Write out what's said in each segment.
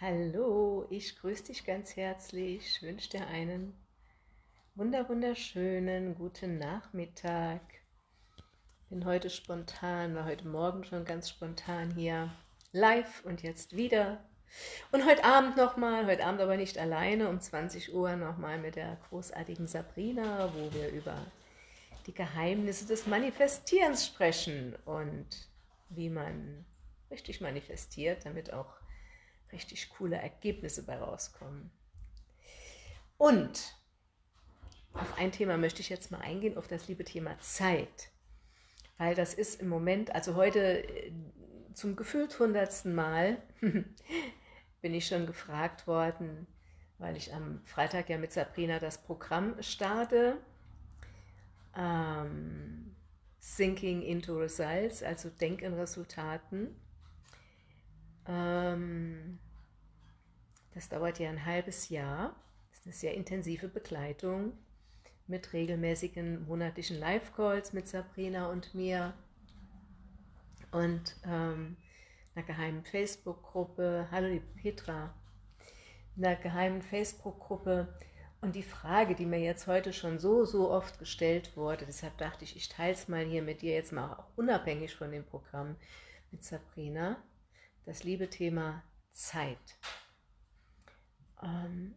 Hallo, ich grüße dich ganz herzlich, wünsche dir einen wunder wunderschönen guten Nachmittag. Bin heute spontan, war heute Morgen schon ganz spontan hier live und jetzt wieder. Und heute Abend nochmal, heute Abend aber nicht alleine, um 20 Uhr nochmal mit der großartigen Sabrina, wo wir über die Geheimnisse des Manifestierens sprechen und wie man richtig manifestiert, damit auch richtig coole Ergebnisse bei rauskommen. Und auf ein Thema möchte ich jetzt mal eingehen, auf das liebe Thema Zeit. Weil das ist im Moment, also heute äh, zum gefühlt hundertsten Mal bin ich schon gefragt worden, weil ich am Freitag ja mit Sabrina das Programm starte. Ähm, Thinking into Results, also Denk in Resultaten. Ähm, das dauert ja ein halbes Jahr. Das ist eine sehr intensive Begleitung mit regelmäßigen monatlichen Live-Calls mit Sabrina und mir und ähm, einer geheimen Facebook-Gruppe. Hallo liebe Petra. Einer geheimen Facebook-Gruppe. Und die Frage, die mir jetzt heute schon so, so oft gestellt wurde, deshalb dachte ich, ich teile es mal hier mit dir, jetzt mal auch unabhängig von dem Programm mit Sabrina das liebe Thema Zeit. Ähm,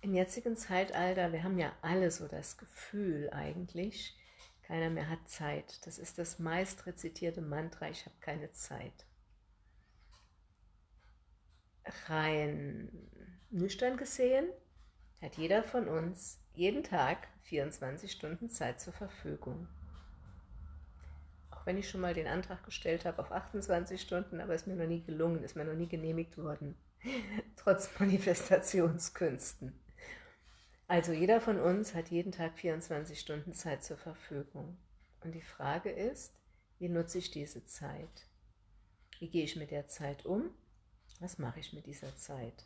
Im jetzigen Zeitalter, wir haben ja alle so das Gefühl eigentlich, keiner mehr hat Zeit. Das ist das meist rezitierte Mantra, ich habe keine Zeit. Rein nüchtern gesehen hat jeder von uns jeden Tag 24 Stunden Zeit zur Verfügung auch wenn ich schon mal den Antrag gestellt habe auf 28 Stunden, aber es mir noch nie gelungen, ist mir noch nie genehmigt worden, trotz Manifestationskünsten. Also jeder von uns hat jeden Tag 24 Stunden Zeit zur Verfügung. Und die Frage ist, wie nutze ich diese Zeit? Wie gehe ich mit der Zeit um? Was mache ich mit dieser Zeit?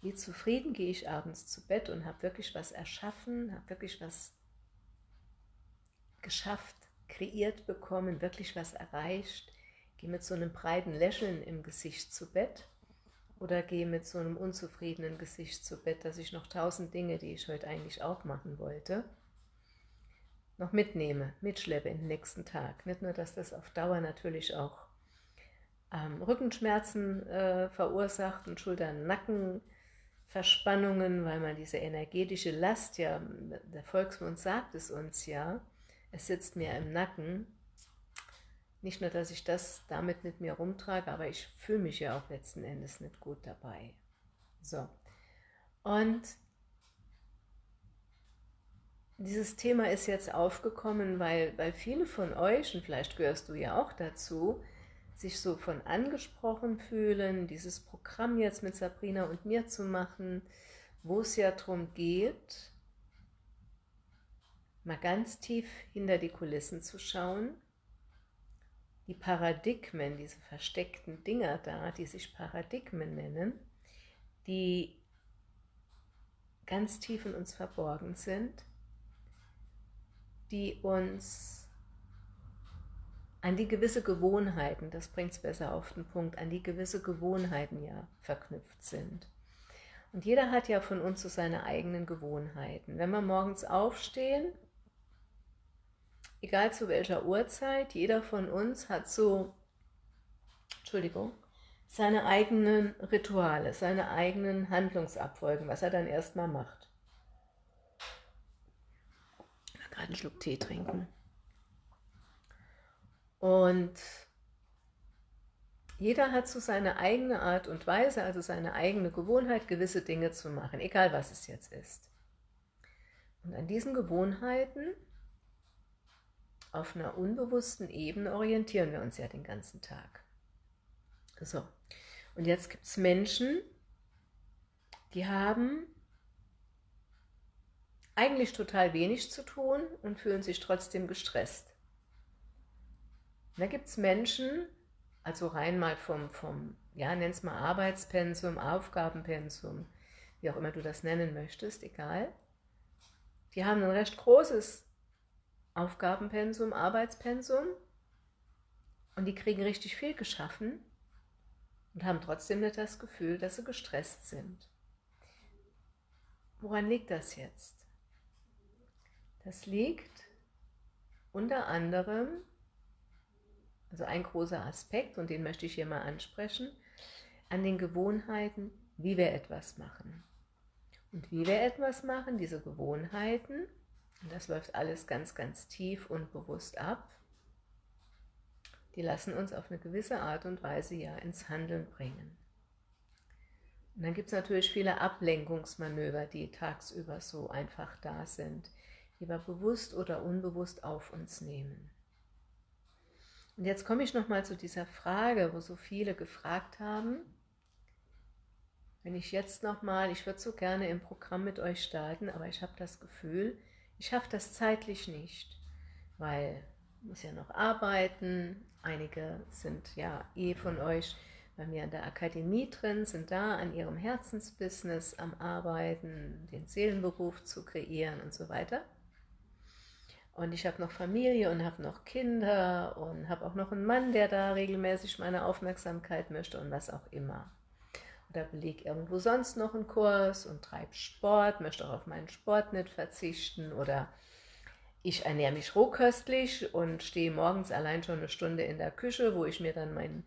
Wie zufrieden gehe ich abends zu Bett und habe wirklich was erschaffen, habe wirklich was geschafft, kreiert bekommen, wirklich was erreicht, gehe mit so einem breiten Lächeln im Gesicht zu Bett oder gehe mit so einem unzufriedenen Gesicht zu Bett, dass ich noch tausend Dinge, die ich heute eigentlich auch machen wollte, noch mitnehme, mitschleppe in den nächsten Tag. Nicht nur, dass das auf Dauer natürlich auch ähm, Rückenschmerzen äh, verursacht und Schultern-Nacken-Verspannungen, weil man diese energetische Last, ja, der Volksmund sagt es uns ja, es sitzt mir im Nacken. Nicht nur, dass ich das damit mit mir rumtrage, aber ich fühle mich ja auch letzten Endes nicht gut dabei. So. Und dieses Thema ist jetzt aufgekommen, weil, weil viele von euch, und vielleicht gehörst du ja auch dazu, sich so von angesprochen fühlen, dieses Programm jetzt mit Sabrina und mir zu machen, wo es ja darum geht, mal ganz tief hinter die Kulissen zu schauen, die Paradigmen, diese versteckten Dinger da, die sich Paradigmen nennen, die ganz tief in uns verborgen sind, die uns an die gewisse Gewohnheiten, das bringt es besser auf den Punkt, an die gewisse Gewohnheiten ja verknüpft sind. Und jeder hat ja von uns so seine eigenen Gewohnheiten. Wenn wir morgens aufstehen, egal zu welcher Uhrzeit, jeder von uns hat so, Entschuldigung, seine eigenen Rituale, seine eigenen Handlungsabfolgen, was er dann erstmal macht. Ich gerade einen Schluck Tee trinken. Und jeder hat so seine eigene Art und Weise, also seine eigene Gewohnheit, gewisse Dinge zu machen, egal was es jetzt ist. Und an diesen Gewohnheiten auf einer unbewussten Ebene orientieren wir uns ja den ganzen Tag. So, und jetzt gibt es Menschen, die haben eigentlich total wenig zu tun und fühlen sich trotzdem gestresst. Und da gibt es Menschen, also rein mal vom, vom ja, nenn es mal Arbeitspensum, Aufgabenpensum, wie auch immer du das nennen möchtest, egal. Die haben ein recht großes Aufgabenpensum, Arbeitspensum und die kriegen richtig viel geschaffen und haben trotzdem nicht das Gefühl, dass sie gestresst sind. Woran liegt das jetzt? Das liegt unter anderem, also ein großer Aspekt, und den möchte ich hier mal ansprechen, an den Gewohnheiten, wie wir etwas machen. Und wie wir etwas machen, diese Gewohnheiten, und das läuft alles ganz, ganz tief und bewusst ab, die lassen uns auf eine gewisse Art und Weise ja ins Handeln bringen. Und dann gibt es natürlich viele Ablenkungsmanöver, die tagsüber so einfach da sind, die wir bewusst oder unbewusst auf uns nehmen. Und jetzt komme ich nochmal zu dieser Frage, wo so viele gefragt haben, wenn ich jetzt nochmal, ich würde so gerne im Programm mit euch starten, aber ich habe das Gefühl, ich schaffe das zeitlich nicht, weil ich muss ja noch arbeiten, einige sind ja eh von euch bei mir in der Akademie drin, sind da an ihrem Herzensbusiness am Arbeiten, den Seelenberuf zu kreieren und so weiter. Und ich habe noch Familie und habe noch Kinder und habe auch noch einen Mann, der da regelmäßig meine Aufmerksamkeit möchte und was auch immer. Oder belege irgendwo sonst noch einen Kurs und treibe Sport, möchte auch auf meinen Sport nicht verzichten oder ich ernähre mich rohköstlich und stehe morgens allein schon eine Stunde in der Küche, wo ich mir dann mein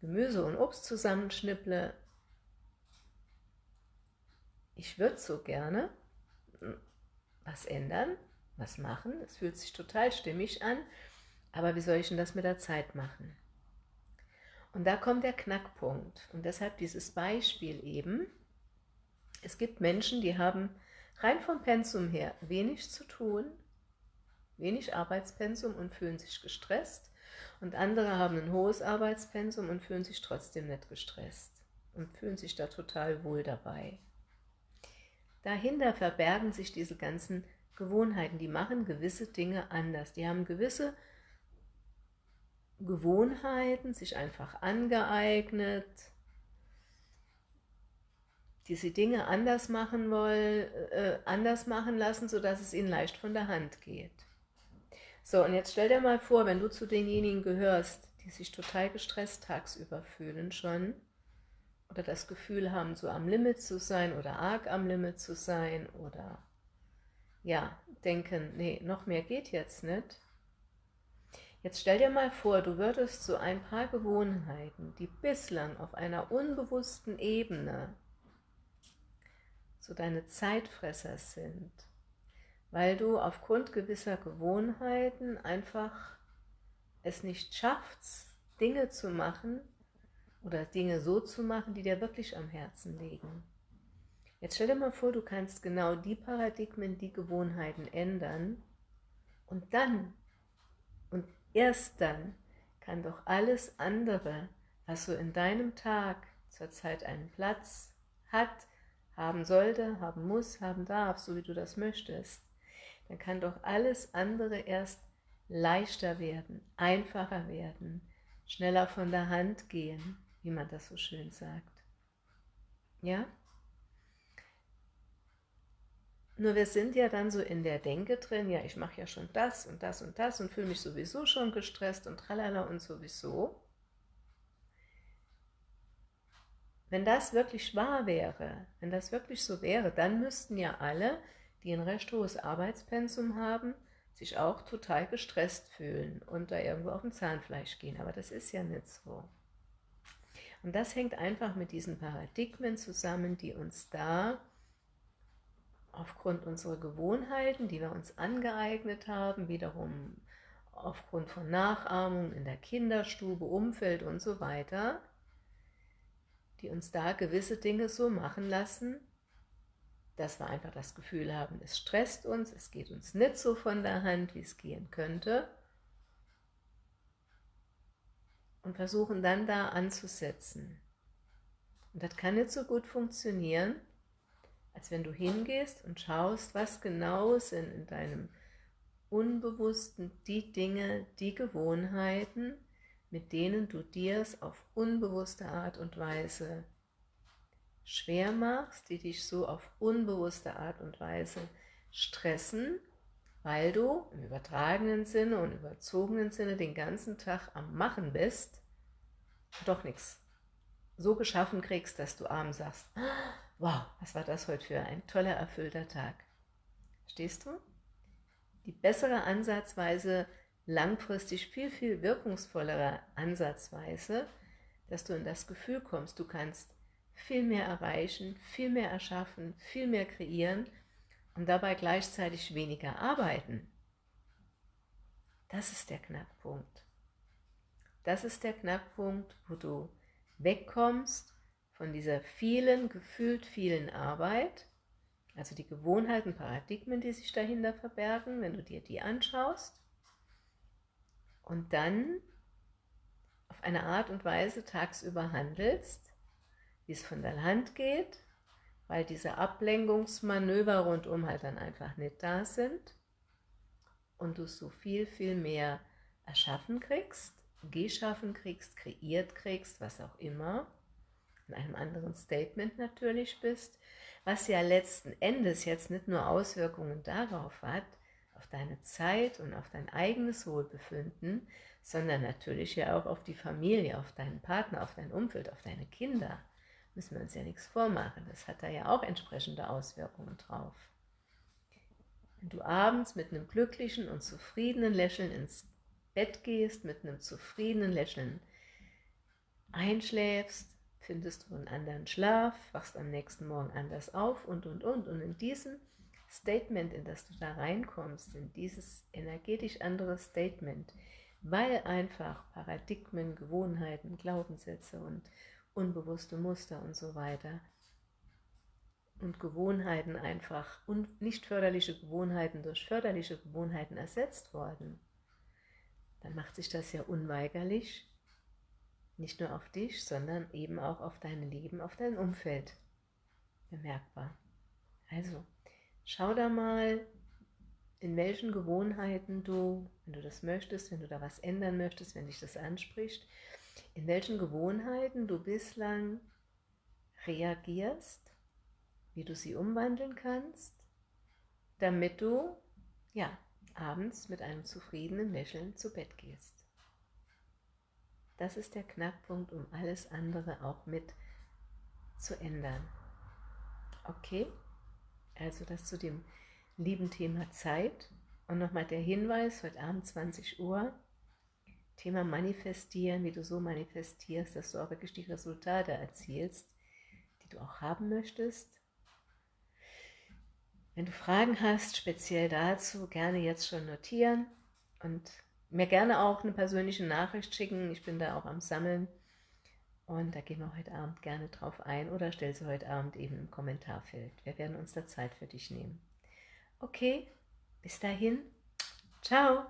Gemüse und Obst zusammenschnipple. Ich würde so gerne was ändern, was machen. Es fühlt sich total stimmig an, aber wie soll ich denn das mit der Zeit machen? Und da kommt der Knackpunkt und deshalb dieses Beispiel eben. Es gibt Menschen, die haben rein vom Pensum her wenig zu tun, wenig Arbeitspensum und fühlen sich gestresst und andere haben ein hohes Arbeitspensum und fühlen sich trotzdem nicht gestresst und fühlen sich da total wohl dabei. Dahinter verbergen sich diese ganzen Gewohnheiten, die machen gewisse Dinge anders. Die haben gewisse Gewohnheiten sich einfach angeeignet, die sie Dinge anders machen wollen, äh, anders machen lassen, sodass es ihnen leicht von der Hand geht. So, und jetzt stell dir mal vor, wenn du zu denjenigen gehörst, die sich total gestresst tagsüber fühlen schon, oder das Gefühl haben, so am Limit zu sein oder arg am Limit zu sein oder ja, denken, nee, noch mehr geht jetzt nicht. Jetzt stell dir mal vor, du würdest so ein paar Gewohnheiten, die bislang auf einer unbewussten Ebene so deine Zeitfresser sind, weil du aufgrund gewisser Gewohnheiten einfach es nicht schaffst, Dinge zu machen oder Dinge so zu machen, die dir wirklich am Herzen liegen. Jetzt stell dir mal vor, du kannst genau die Paradigmen, die Gewohnheiten ändern und dann, und erst dann, kann doch alles andere, was so in deinem Tag zurzeit einen Platz hat, haben sollte, haben muss, haben darf, so wie du das möchtest, dann kann doch alles andere erst leichter werden, einfacher werden, schneller von der Hand gehen, wie man das so schön sagt. Ja? Nur wir sind ja dann so in der Denke drin, ja, ich mache ja schon das und das und das und fühle mich sowieso schon gestresst und tralala und sowieso. Wenn das wirklich wahr wäre, wenn das wirklich so wäre, dann müssten ja alle, die ein recht hohes Arbeitspensum haben, sich auch total gestresst fühlen und da irgendwo auf dem Zahnfleisch gehen. Aber das ist ja nicht so. Und das hängt einfach mit diesen Paradigmen zusammen, die uns da aufgrund unserer Gewohnheiten, die wir uns angeeignet haben, wiederum aufgrund von Nachahmung in der Kinderstube, Umfeld und so weiter, die uns da gewisse Dinge so machen lassen, dass wir einfach das Gefühl haben, es stresst uns, es geht uns nicht so von der Hand, wie es gehen könnte und versuchen dann da anzusetzen. Und das kann nicht so gut funktionieren, als wenn du hingehst und schaust, was genau sind in deinem Unbewussten die Dinge, die Gewohnheiten, mit denen du dir es auf unbewusste Art und Weise schwer machst, die dich so auf unbewusste Art und Weise stressen, weil du im übertragenen Sinne und überzogenen Sinne den ganzen Tag am Machen bist, doch nichts so geschaffen kriegst, dass du abends sagst, wow, was war das heute für ein toller, erfüllter Tag. Stehst du? Die bessere Ansatzweise, langfristig viel, viel wirkungsvollere Ansatzweise, dass du in das Gefühl kommst, du kannst viel mehr erreichen, viel mehr erschaffen, viel mehr kreieren und dabei gleichzeitig weniger arbeiten. Das ist der Knackpunkt. Das ist der Knackpunkt, wo du wegkommst von dieser vielen, gefühlt vielen Arbeit, also die Gewohnheiten, Paradigmen, die sich dahinter verbergen, wenn du dir die anschaust, und dann auf eine Art und Weise tagsüber handelst, wie es von der Hand geht, weil diese Ablenkungsmanöver rundum halt dann einfach nicht da sind und du so viel, viel mehr erschaffen kriegst, geschaffen kriegst, kreiert kriegst, was auch immer, in einem anderen Statement natürlich bist, was ja letzten Endes jetzt nicht nur Auswirkungen darauf hat, auf deine Zeit und auf dein eigenes Wohlbefinden, sondern natürlich ja auch auf die Familie, auf deinen Partner, auf dein Umfeld, auf deine Kinder. Müssen wir uns ja nichts vormachen, das hat da ja auch entsprechende Auswirkungen drauf. Wenn du abends mit einem glücklichen und zufriedenen Lächeln ins Bett gehst, mit einem zufriedenen Lächeln einschläfst, findest du einen anderen Schlaf, wachst am nächsten Morgen anders auf und, und, und. Und in diesem Statement, in das du da reinkommst, in dieses energetisch andere Statement, weil einfach Paradigmen, Gewohnheiten, Glaubenssätze und unbewusste Muster und so weiter und Gewohnheiten einfach und nicht förderliche Gewohnheiten durch förderliche Gewohnheiten ersetzt worden, dann macht sich das ja unweigerlich nicht nur auf dich, sondern eben auch auf dein Leben, auf dein Umfeld bemerkbar. Also, schau da mal, in welchen Gewohnheiten du, wenn du das möchtest, wenn du da was ändern möchtest, wenn dich das anspricht, in welchen Gewohnheiten du bislang reagierst wie du sie umwandeln kannst, damit du, ja, abends mit einem zufriedenen Lächeln zu Bett gehst. Das ist der Knackpunkt, um alles andere auch mit zu ändern. Okay? Also das zu dem lieben Thema Zeit. Und nochmal der Hinweis, heute Abend 20 Uhr, Thema Manifestieren, wie du so manifestierst, dass du auch wirklich die Resultate erzielst, die du auch haben möchtest. Wenn du Fragen hast, speziell dazu, gerne jetzt schon notieren und mir gerne auch eine persönliche Nachricht schicken. Ich bin da auch am Sammeln und da gehen wir heute Abend gerne drauf ein oder stell sie heute Abend eben im Kommentarfeld. Wir werden uns da Zeit für dich nehmen. Okay, bis dahin. Ciao.